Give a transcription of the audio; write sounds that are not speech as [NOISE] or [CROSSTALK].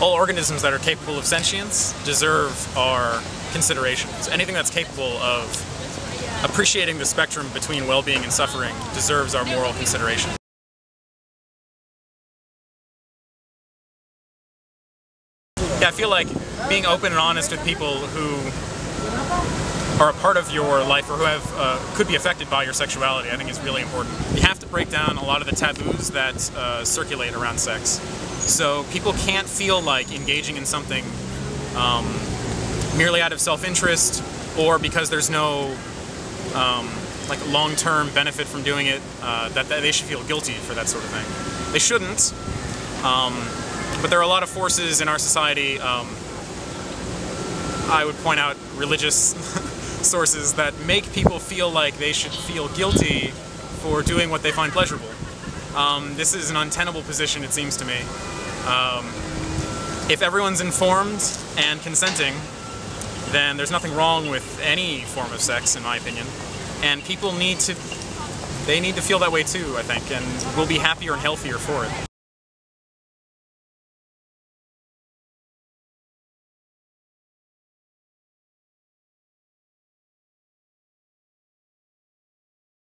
all organisms that are capable of sentience deserve our consideration. So anything that's capable of appreciating the spectrum between well-being and suffering deserves our moral consideration. Yeah, I feel like being open and honest with people who are a part of your life or who have uh, could be affected by your sexuality, I think is really important. You have to break down a lot of the taboos that uh, circulate around sex. So people can't feel like engaging in something um, merely out of self-interest or because there's no um, like long-term benefit from doing it, uh, that, that, they should feel guilty for that sort of thing. They shouldn't, um, but there are a lot of forces in our society, um, I would point out religious [LAUGHS] sources that make people feel like they should feel guilty for doing what they find pleasurable. Um, this is an untenable position, it seems to me. Um, if everyone's informed and consenting, then there's nothing wrong with any form of sex, in my opinion. And people need to, they need to feel that way too, I think, and we'll be happier and healthier for it.